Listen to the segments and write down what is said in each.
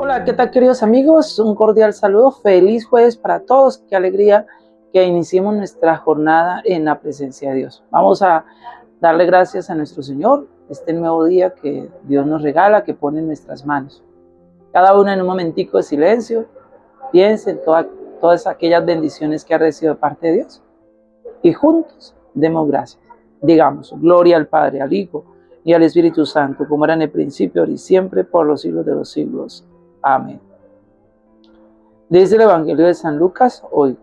Hola, ¿qué tal queridos amigos? Un cordial saludo, feliz jueves para todos, qué alegría que iniciemos nuestra jornada en la presencia de Dios. Vamos a darle gracias a nuestro Señor, este nuevo día que Dios nos regala, que pone en nuestras manos. Cada uno en un momentico de silencio, piense en todas aquellas bendiciones que ha recibido de parte de Dios y juntos demos gracias. Digamos, gloria al Padre, al Hijo y al Espíritu Santo, como era en el principio, ahora y siempre, por los siglos de los siglos. Amén. Desde el Evangelio de San Lucas, hoy,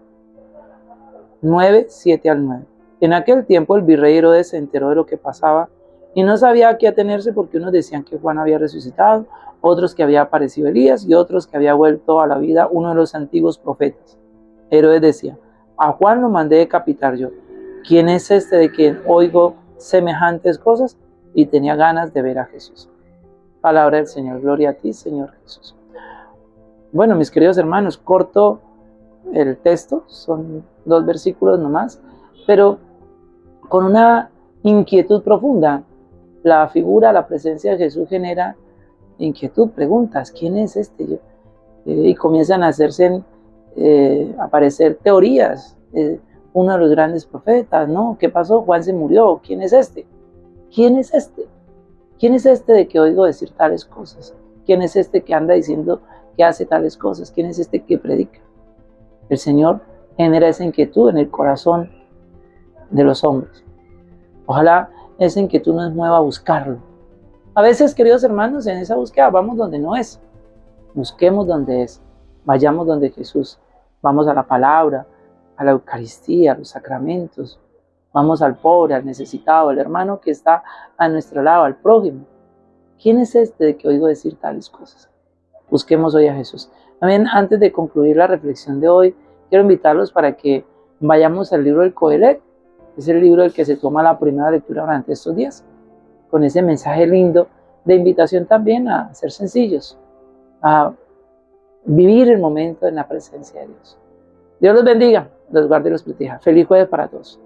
9, 7 al 9. En aquel tiempo el virrey Herodes se enteró de lo que pasaba y no sabía a qué atenerse porque unos decían que Juan había resucitado, otros que había aparecido Elías y otros que había vuelto a la vida uno de los antiguos profetas. Herodes decía, a Juan lo mandé decapitar yo. ¿Quién es este de quien oigo semejantes cosas? Y tenía ganas de ver a Jesús. Palabra del Señor, gloria a ti, Señor Jesús. Bueno, mis queridos hermanos, corto el texto, son dos versículos nomás, pero con una inquietud profunda. La figura, la presencia de Jesús genera inquietud, preguntas, ¿quién es este? Eh, y comienzan a hacerse, eh, aparecer teorías. Eh, uno de los grandes profetas, ¿no? ¿Qué pasó? Juan se murió, ¿quién es este? ¿Quién es este? ¿Quién es este de que oigo decir tales cosas? ¿Quién es este que anda diciendo que hace tales cosas? ¿Quién es este que predica? El Señor genera esa inquietud en el corazón de los hombres. Ojalá esa inquietud nos mueva a buscarlo. A veces, queridos hermanos, en esa búsqueda vamos donde no es. Busquemos donde es. Vayamos donde Jesús. Vamos a la palabra, a la Eucaristía, a los sacramentos. Vamos al pobre, al necesitado, al hermano que está a nuestro lado, al prójimo. ¿Quién es este de que oigo decir tales cosas? Busquemos hoy a Jesús. También antes de concluir la reflexión de hoy, quiero invitarlos para que vayamos al libro del Coelet. Es el libro del que se toma la primera lectura durante estos días, con ese mensaje lindo de invitación también a ser sencillos, a vivir el momento en la presencia de Dios. Dios los bendiga, los guarde y los proteja. Feliz jueves para todos.